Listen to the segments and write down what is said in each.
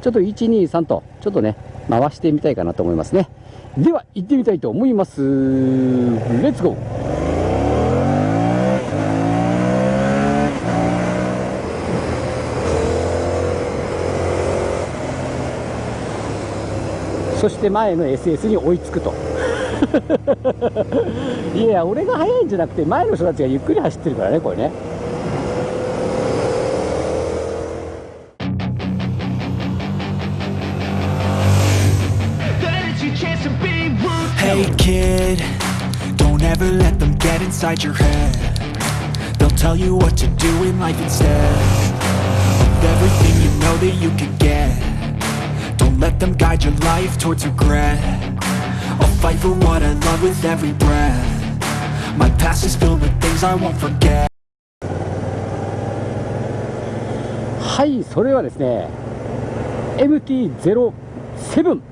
ちょっと123とちょっとね回してみたいかなと思いますね。では行ってみたいと思います。レッツゴーそして前の SS に追いつくと。いや俺が速いんじゃなくて前の人たちがゆっくり走ってるからねこれね。don't ever let them get inside your head They'll tell you what to do in life instead Of everything you know that you can get let them guide your life towards regret I'll fight for what I love with every breath My past is filled with things I won't forget はいそれはですね MT-07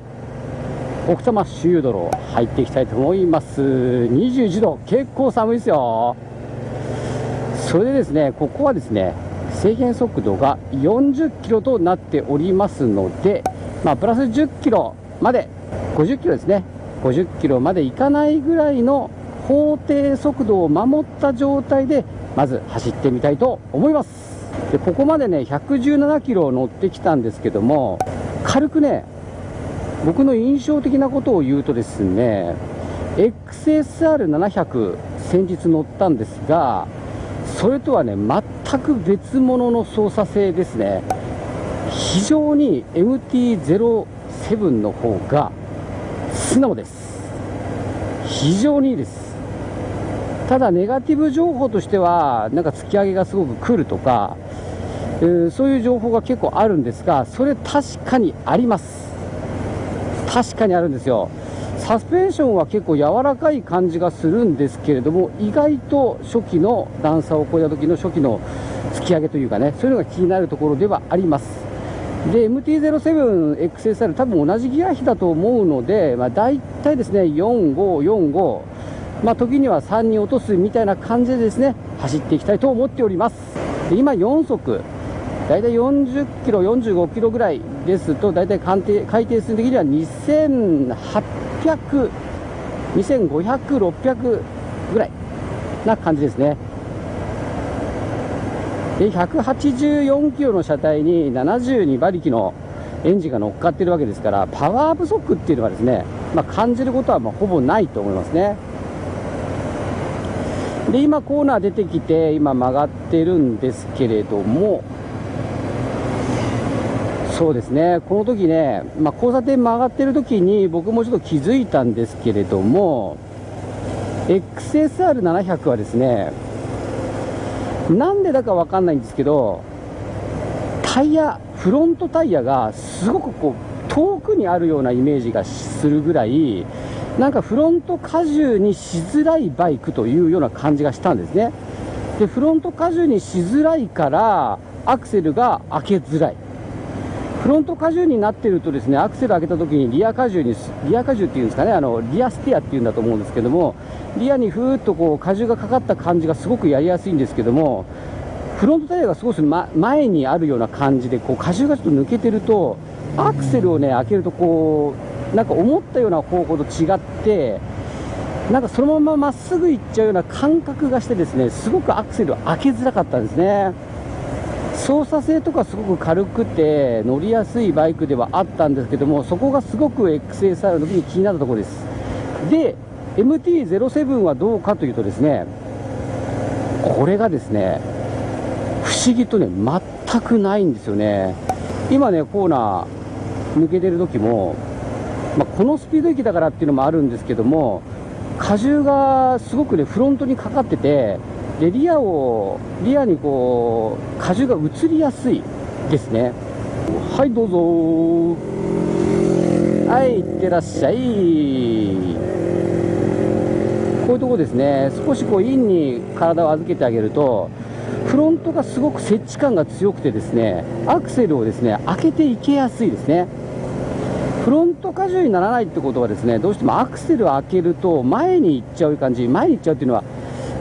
奥多摩周遊泥入っていきたいと思います。21度結構寒いですよ。それでですねここはですね制限速度が40キロとなっておりますのでまあ、プラス10キロまで、50キロですね、50キロまでいかないぐらいの法定速度を守った状態で、まず走ってみたいと思います。でここまでね、117キロ乗ってきたんですけども、軽くね、僕の印象的なことを言うとですね、XSR700 先日乗ったんですが、それとはね、全く別物の操作性ですね。非常に MT-07 の方が素直です。非常にいいです。ただネガティブ情報としてはなんか突き上げがすごく来るとか、えー、そういう情報が結構あるんですがそれ確かにあります。確かにあるんですよ。サスペンションは結構柔らかい感じがするんですけれども意外と初期の段差を越えた時の初期の突き上げというかねそういうのが気になるところではあります。で MT-07XSR 多分同じギア比だと思うので、まあ、大体ですね4545まあ、時には3に落とすみたいな感じでですね走っていきたいと思っております。今4速大体40キロ45キロぐらいですと大体海底海底数的には2800 2500、600ぐらいな感じですね。で184キロの車体に72馬力のエンジンが乗っかっているわけですからパワー不足っていうのはですね、まあ、感じることはまほぼないと思いますね。で今コーナー出てきて今曲がってるんですけれどもそうですね。この時ね、まあ、交差点曲がってる時に僕もちょっと気づいたんですけれども XSR700 はですねなんでだか分かんないんですけどタイヤフロントタイヤがすごくこう遠くにあるようなイメージがするぐらいなんかフロント荷重にしづらいバイクというような感じがしたんですね。でフロント荷重にしづらいからアクセルが開けづらい。フロント荷重になってるとですねアクセル開けた時にリア荷重にリア荷重っていうんですかねあのリアステアっていうんだと思うんですけどもリアにふーっとこう荷重がかかった感じがすごくやりやすいんですけどもフロントタイヤが少し、ま、前にあるような感じでこう荷重がちょっと抜けてるとアクセルをね開けるとこうなんか思ったような方法と違ってなんかそのまままっすぐ行っちゃうような感覚がしてですねすごくアクセルを開けづらかったんですね。操作性とかすごく軽くて乗りやすいバイクではあったんですけどもそこがすごく XSR の時に気になったところです。で MT-07 はどうかというとですねこれがですね不思議とね全くないんですよね。今ねコーナー抜けてる時も、まあ、このスピード域だからっていうのもあるんですけども荷重がすごくねフロントにかかっててでリアをリアにこう荷重が移りやすいですね。はいどうぞ。はいいってらっしゃい。こういうとこですね。少しこうインに体を預けてあげるとフロントがすごく接地感が強くてですねアクセルをですね開けていけやすいですね。フロント荷重にならないってことはですねどうしてもアクセルを開けると前に行っちゃう感じ前に行っちゃうっていうのは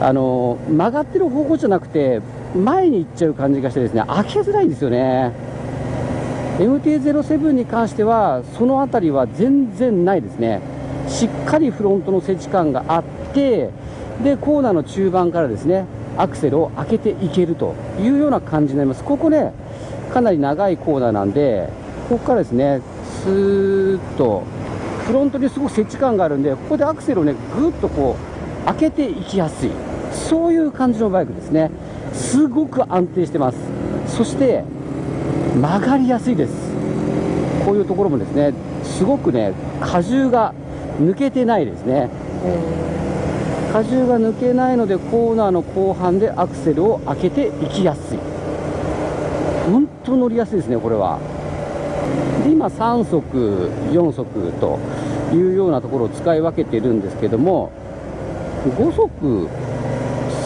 あの曲がってる方向じゃなくて前に行っちゃう感じがしてですね開けづらいんですよね。MT-07 に関してはその辺りは全然ないですね。しっかりフロントの接地感があってでコーナーの中盤からですねアクセルを開けていけるというような感じになります。ここねかなり長いコーナーなんでここからですねスーッとフロントにすごく接地感があるんでここでアクセルをねぐっとこう開けていきやすい。そういう感じのバイクですね。すごく安定してます。そして曲がりやすいです。こういうところもですねすごくね荷重が抜けてないですね。荷重が抜けないのでコーナーの後半でアクセルを開けていきやすい。本当乗りやすいですねこれは。で今3速4速というようなところを使い分けてるんですけども5速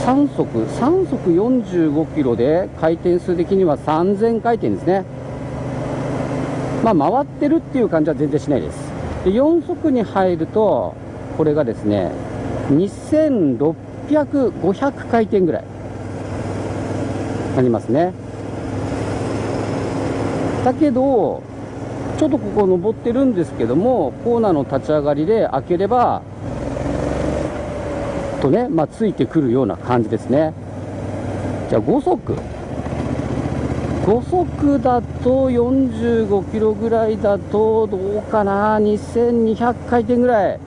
3速3速45キロで回転数的には3000回転ですね。まあ回ってるっていう感じは全然しないです。で4速に入るとこれがですね2600、500回転ぐらいありますね。だけどちょっとここ登ってるんですけどもコーナーの立ち上がりで開ければとね、まあ、ついてくるような感じですね。じゃあ5速5速だと45キロぐらいだとどうかな。2200回転ぐらい。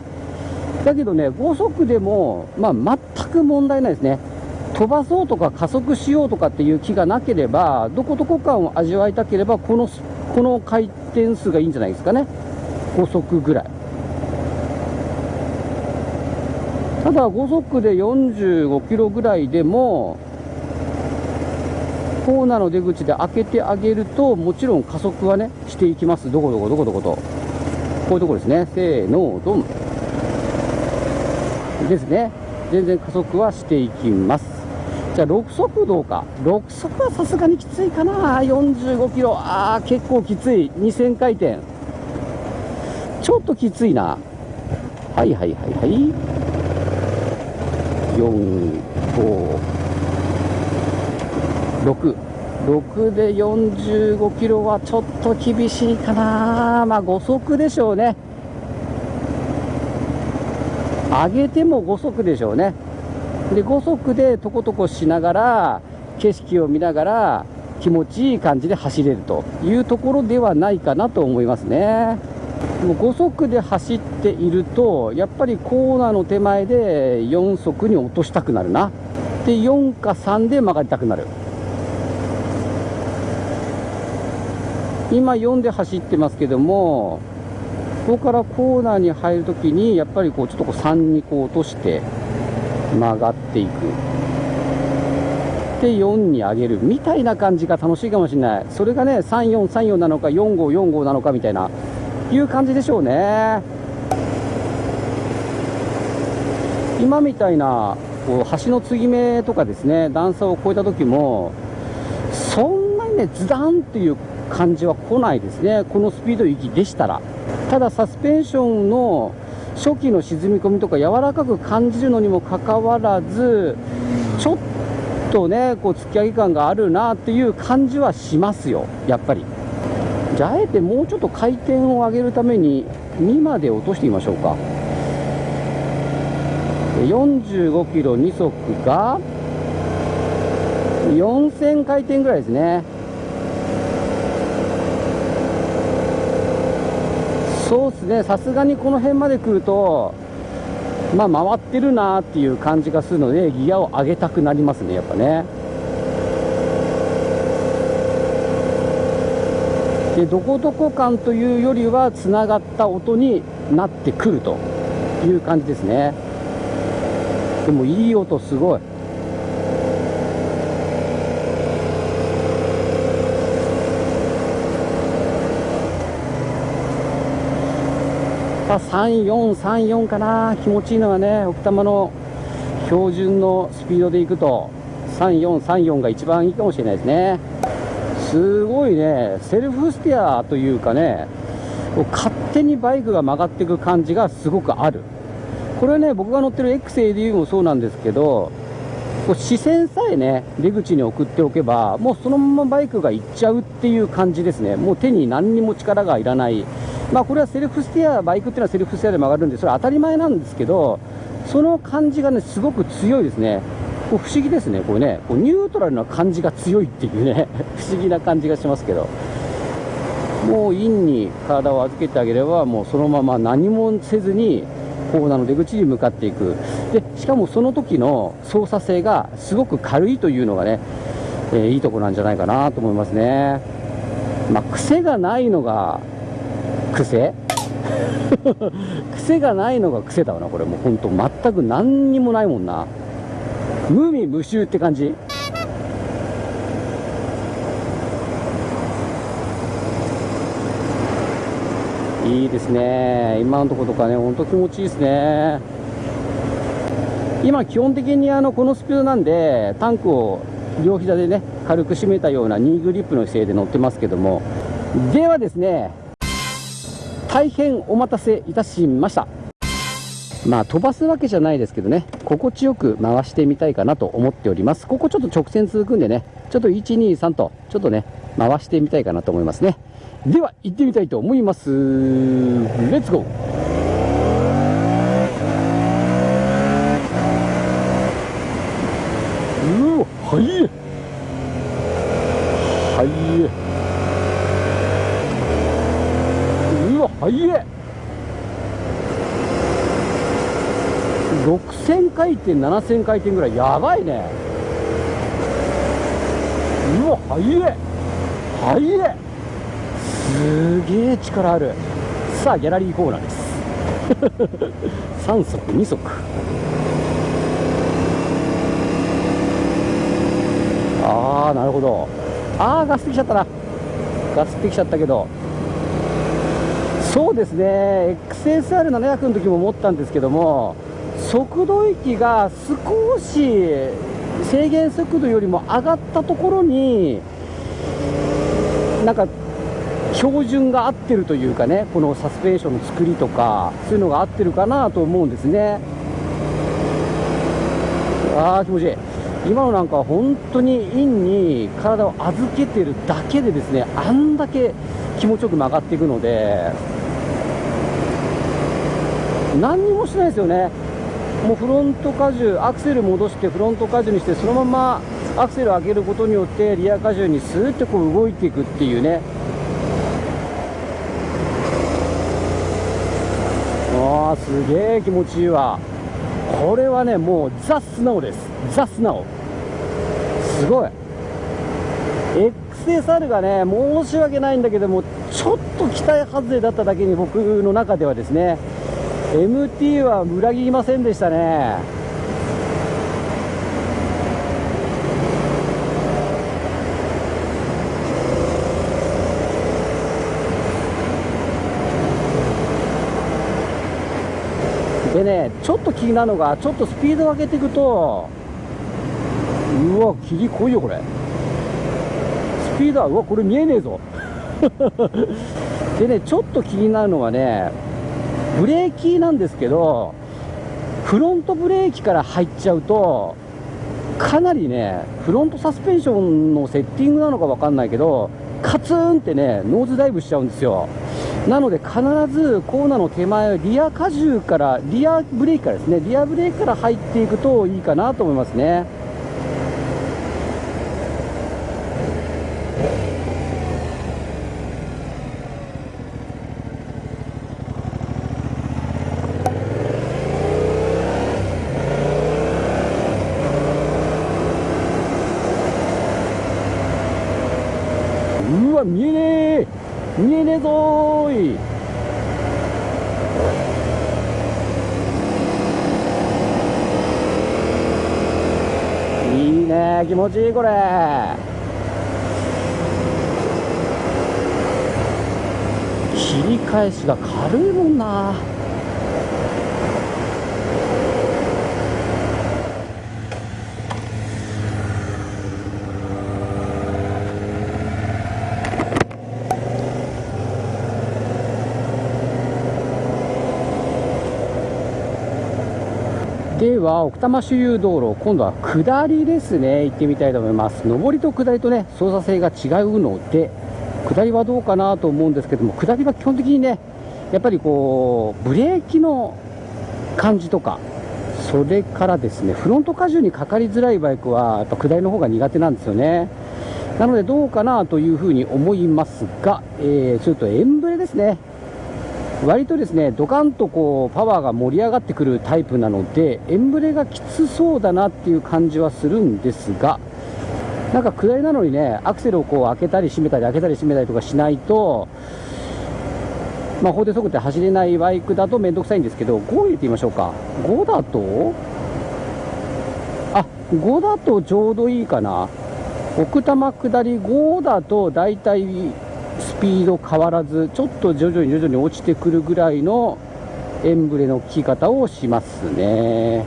だけどね5速でも、まあ、全く問題ないですね。飛ばそうとか加速しようとかっていう気がなければどこどこ感を味わいたければこのこの回転数がいいんじゃないですかね。5速ぐらい。ただ5速で45キロぐらいでもコーナーの出口で開けてあげるともちろん加速はねしていきます。どこどこどこどこと。こういうところですね。せーのドンですね。全然加速はしていきます。じゃあ6速どうか。6速はさすがにきついかな。45キロ。ああ結構きつい。2000回転。ちょっときついな。はいはいはいはい。456で45キロはちょっと厳しいかな。まあ5速でしょうね。上げても5速でしょうね。で5速でとことこしながら景色を見ながら気持ちいい感じで走れるというところではないかなと思いますね。もう5速で走っているとやっぱりコーナーの手前で4速に落としたくなるな。で4か3で曲がりたくなる。今4で走ってますけどもここからコーナーに入るときにやっぱりこうちょっとこう3にこう落として曲がっていく。で4に上げる。みたいな感じが楽しいかもしれない。それがね3434なのか4545なのかみたいな。いう感じでしょうね。今みたいなこう橋の継ぎ目とかですね段差を越えた時もそんなにねズダンっていう感じは来ないですね。このスピード域でしたら。ただサスペンションの初期の沈み込みとか柔らかく感じるのにもかかわらずちょっとねこう突き上げ感があるなっていう感じはしますよ。やっぱり。じゃああえてもうちょっと回転を上げるために2まで落としてみましょうか。45キロ2速が4000回転ぐらいですね。そうですね。さすがにこの辺まで来るとまあ回ってるなっていう感じがするのでギアを上げたくなりますねやっぱね。でどこどこ感というよりはつながった音になってくるという感じですね。でもいい音すごい。3434かな。気持ちいいのはね奥多摩の標準のスピードでいくと3434が一番いいかもしれないですね。すごいねセルフステアというかね勝手にバイクが曲がっていく感じがすごくある。これはね僕が乗ってる XADU もそうなんですけどこう視線さえね出口に送っておけばもうそのままバイクが行っちゃうっていう感じですね。もう手に何にも力がいらない。まあこれはセルフステアバイクっていうのはセルフステアで曲がるんでそれは当たり前なんですけどその感じがねすごく強いですね。こう不思議ですね。これねこうニュートラルな感じが強いっていうね。不思議な感じがしますけど。もうインに体を預けてあげればもうそのまま何もせずにコーナーの出口に向かっていく。でしかもその時の操作性がすごく軽いというのがね、えー、いいところなんじゃないかなと思いますね。まあ癖がないのが癖？癖がないのが癖だわなこれ。もうほんと全く何にもないもんな。無味無臭って感じ。いいですね。今のところとかねほんと気持ちいいですね。今基本的にあのこのスピードなんでタンクを両膝でね軽く締めたようなニーグリップの姿勢で乗ってますけども。ではですね大変お待たせいたしました。まあ飛ばすわけじゃないですけどね心地よく回してみたいかなと思っております。ここちょっと直線続くんでねちょっと123とちょっとね回してみたいかなと思いますね。では行ってみたいと思います。レッツゴーうわはい。はい。うわはいえ6000回転7000回転ぐらい。やばいね。うわはいえ。はいえ。すげえ力ある。さあギャラリーコーナーです。3足2足。ああなるほど。ああガスってきちゃったな。ガスってきちゃったけど。そうですね。XSR700 の時も思ったんですけども。速度域が少し制限速度よりも上がったところになんか標準が合ってるというかねこのサスペンションの作りとかそういうのが合ってるかなと思うんですね。ああ気持ちいい。今のなんか本当にインに体を預けてるだけでですねあんだけ気持ちよく曲がっていくので何にもしないですよね。もうフロント荷重アクセル戻してフロント荷重にしてそのままアクセル上げることによってリア荷重にスーッとこう動いていくっていうね。ああすげえ気持ちいいわ。これはねもうザ・スナオです。ザ・スナオ。すごい。XSR がね申し訳ないんだけどもちょっと期待外れだっただけに僕の中ではですね MT は裏切りませんでしたね。でねちょっと気になるのがちょっとスピードを上げていくとうわ霧濃いよこれ。スピードはうわこれ見えねえぞ。でねちょっと気になるのはねブレーキなんですけどフロントブレーキから入っちゃうとかなりねフロントサスペンションのセッティングなのか分かんないけどカツンってねノーズダイブしちゃうんですよ。なので必ずコーナーの手前リア荷重からリアブレーキからですねリアブレーキから入っていくといいかなと思いますねうわ見えねえ見えねえぞーいいいね気ちいいこれ。切り返しが軽いもんな。は奥多摩周遊道路今度は下りですね。行ってみたいと思います。上りと下りとね操作性が違うので下りはどうかなと思うんですけども下りは基本的にねやっぱりこうブレーキの感じとかそれからですねフロント荷重にかかりづらいバイクはやっぱ下りの方が苦手なんですよね。なのでどうかなというふうに思いますが、えー、それとエンブレですね。割とですねドカンとこうパワーが盛り上がってくるタイプなのでエンブレがきつそうだなっていう感じはするんですがなんか下りなのにねアクセルをこう開けたり閉めたり開けたり閉めたりとかしないとまあ、法定速度で走れないバイクだと面倒くさいんですけど5入れてみましょうか。5だと？あ5だとちょうどいいかな。奥多摩下り5だとだいたいスピード変わらずちょっと徐々に徐々に落ちてくるぐらいのエンブレの効き方をしますね。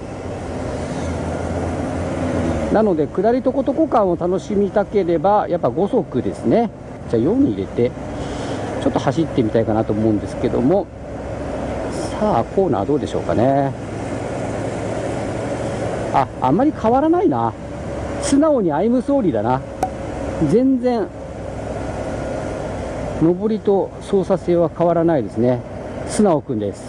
なので下りとことこ感を楽しみたければやっぱ5速ですね。じゃあ4に入れてちょっと走ってみたいかなと思うんですけども。さあコーナーどうでしょうかね。ああんまり変わらないな。素直にアイムソーリーだな。全然上りと操作性は変わらないですね。素直くんです。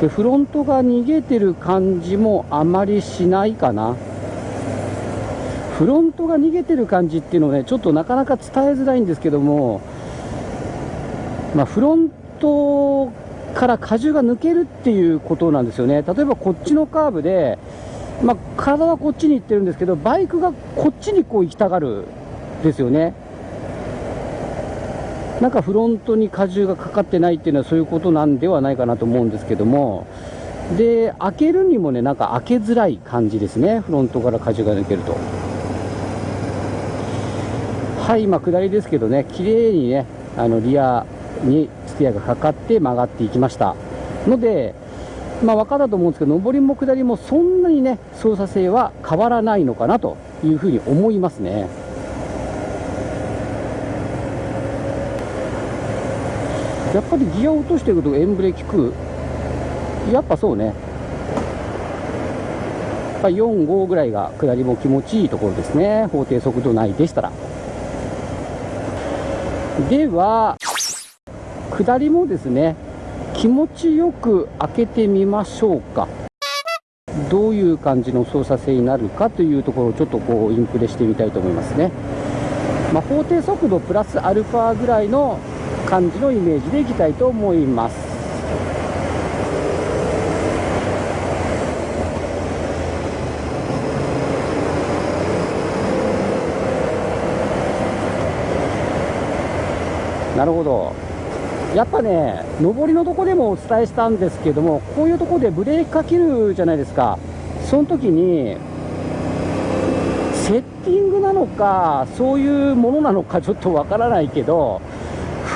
でフロントが逃げてる感じもあまりしないかな。フロントが逃げてる感じっていうのをねちょっとなかなか伝えづらいんですけどもまあ、フロントから荷重が抜けるっていうことなんですよね、例えばこっちのカーブで、まあ、体はこっちに行ってるんですけど、バイクがこっちにこう行きたがるですよね。なんかフロントに荷重がかかってないっていうのはそういうことなんではないかなと思うんですけども、で、開けるにもね、なんか開けづらい感じですね、フロントから荷重が抜けると。はい、今、下りですけどね、綺麗にね、あのリアにステアがかかって曲がっていきました。ので、まあ、分かったと思うんですけど上りも下りもそんなにね操作性は変わらないのかなというふうに思いますね。やっぱりギアを落としていくとエンブレ効くやっぱそうね。4、5ぐらいが下りも気持ちいいところですね。法定速度内でしたら。では下りもですね気持ちよく開けてみましょうか。どういう感じの操作性になるかというところをちょっとこうインプレしてみたいと思いますね、まあ、法定速度プラスアルファぐらいの感じのイメージでいきたいと思います。なるほど。やっぱね、上りのとこでもお伝えしたんですけども、こういうとこでブレーキかけるじゃないですか、その時に、セッティングなのか、そういうものなのかちょっとわからないけど、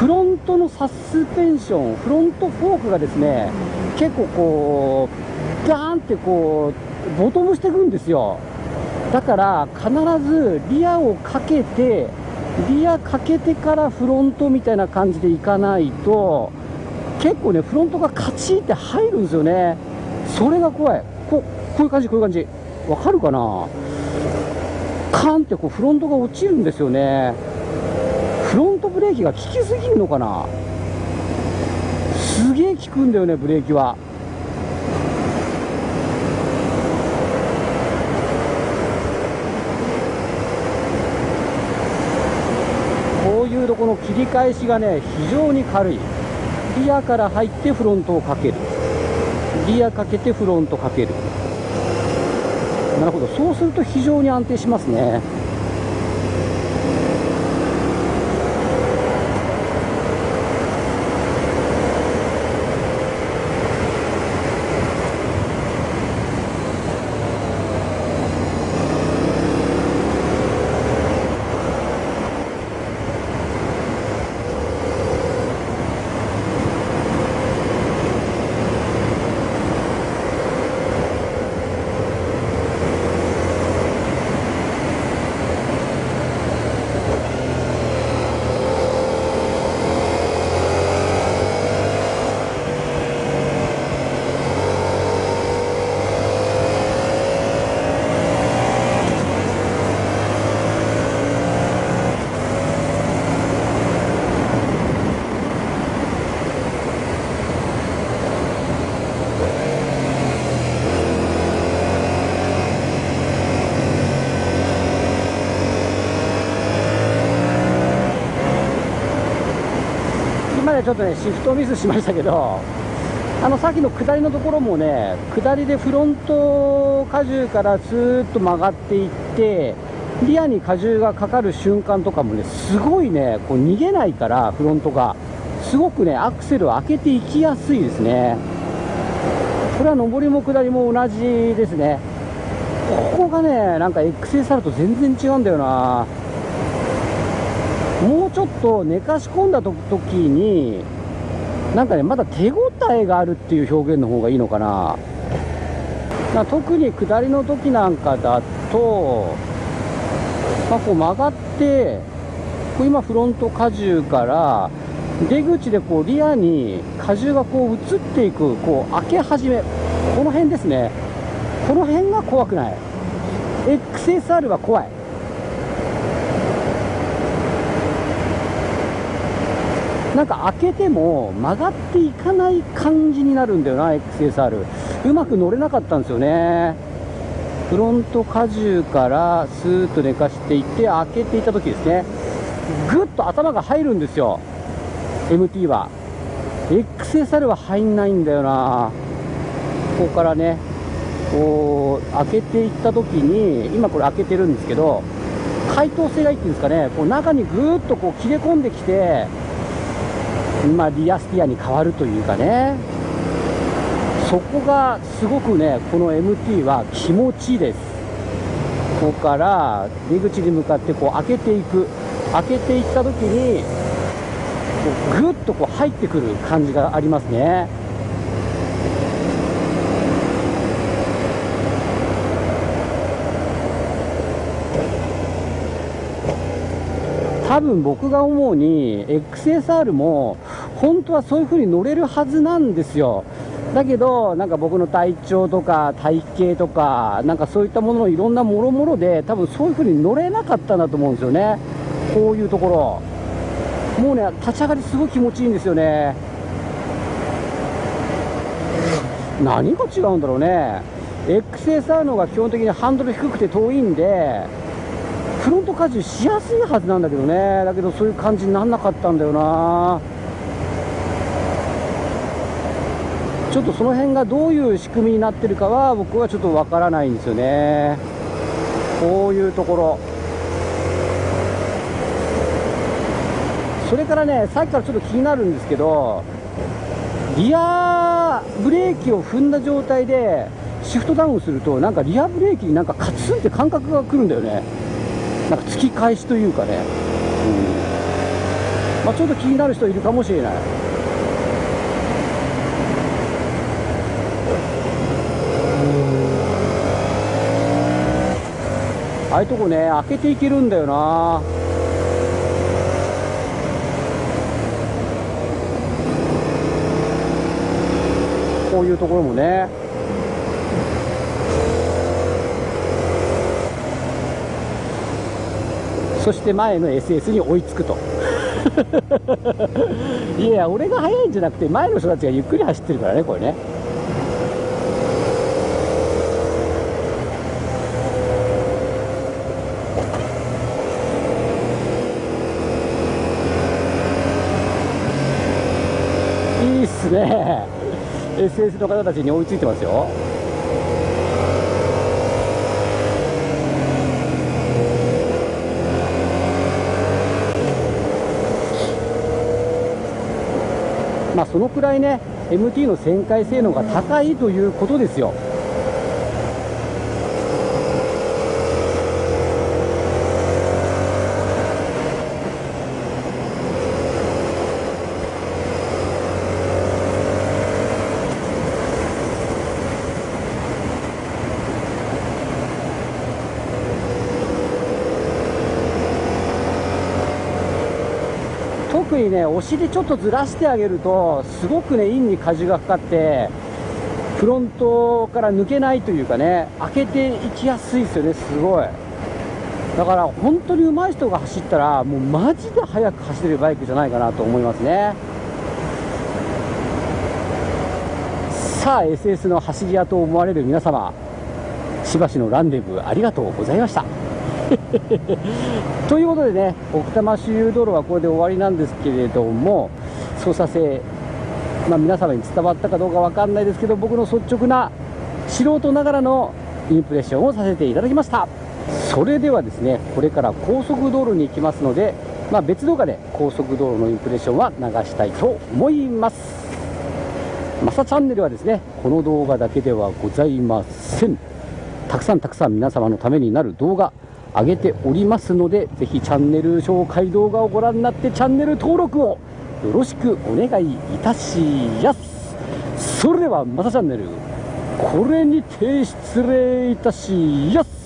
フロントのサスペンション、フロントフォークがですね、結構こう、ガーンってこう、ボトムしてくるんですよ。だから必ずリアをかけてリアかけてからフロントみたいな感じでいかないと結構ねフロントがカチって入るんですよね。それが怖い。ここういう感じこういう感じ。わかるかな？カンってこうフロントが落ちるんですよね。ブレーキが効きすぎるのかな？すげえ効くんだよねブレーキは。こういうとこの切り返しがね非常に軽い。リアから入ってフロントをかける。リアかけてフロントかける。なるほど。そうすると非常に安定しますね。ちょっとねシフトミスしましたけどあのさっきの下りのところもね下りでフロント荷重からスーッと曲がっていってリアに荷重がかかる瞬間とかもねすごいねこう逃げないからフロントが。すごくねアクセルを開けていきやすいですね。これは上りも下りも同じですね。ここがねなんか XSR と全然違うんだよな。もうちょっと寝かし込んだ時になんかねまだ手応えがあるっていう表現の方がいいのかな。な特に下りの時なんかだと、まあ、こう曲がってこう今フロント荷重から出口でこうリアに荷重がこう移っていくこう開け始めこの辺ですね。この辺が怖くない。XSR は怖い。なんか開けても曲がっていかない感じになるんだよな XSR うまく乗れなかったんですよね。フロント荷重からスーッと寝かしていって開けていた時ですね。ぐっと頭が入るんですよ。MT は。XSR は入んないんだよな。ここからね。こう開けていった時に今これ開けてるんですけど解凍性がいいっていうんですかね。こう中にぐーっとこう切れ込んできてまあ、リアスティアに変わるというかね。そこがすごくねこの MT は気持ちいいです。ここから出口に向かってこう開けていく。開けていった時にこうぐっとこう入ってくる感じがありますね。多分僕が思うに XSR も本当はそういう風に乗れるはずなんですよ。だけどなんか僕の体調とか体型とかなんかそういったもののいろんなもろもろで多分そういう風に乗れなかったんだと思うんですよね。こういうところ。もうね立ち上がりすごい気持ちいいんですよね。何が違うんだろうね。XSR の方が基本的にハンドル低くて遠いんでフロント荷重しやすいはずなんだけどね。だけどそういう感じにならなかったんだよな。ちょっとその辺がどういう仕組みになってるかは僕はちょっとわからないんですよね。こういうところ。それからねさっきからちょっと気になるんですけどリアブレーキを踏んだ状態でシフトダウンするとなんかリアブレーキになんかカツンって感覚がくるんだよね。なんか突き返しというかね、うん。まあ、ちょっと気になる人いるかもしれない。ああいうとこね開けていけるんだよな。こういうところもね。そして前の SS に追いつくと。いや俺が速いんじゃなくて前の人たちがゆっくり走ってるからねこれね。ですね SS の方たちに追いついてますよまあ、そのくらいね MT の旋回性能が高いということですよ。特にねお尻ちょっとずらしてあげるとすごくねインに荷重がかかってフロントから抜けないというかね開けていきやすいですよねすごい。だから本当に上手い人が走ったらもうマジで速く走れるバイクじゃないかなと思いますね。さあ SS の走り屋と思われる皆様しばしのランデブーありがとうございました。ということでね奥多摩周遊道路はこれで終わりなんですけれども操作性、まあ、皆様に伝わったかどうか分かんないですけど僕の率直な素人ながらのインプレッションをさせていただきました。それではですねこれから高速道路に行きますので、まあ、別動画で高速道路のインプレッションは流したいと思います。マサチャンネルはですねこの動画だけではございません。たくさんたくさん皆様のためになる動画上げておりますのでぜひチャンネル紹介動画をご覧になってチャンネル登録をよろしくお願いいたしやす。それではまたチャンネルこれにて失礼いたしやす。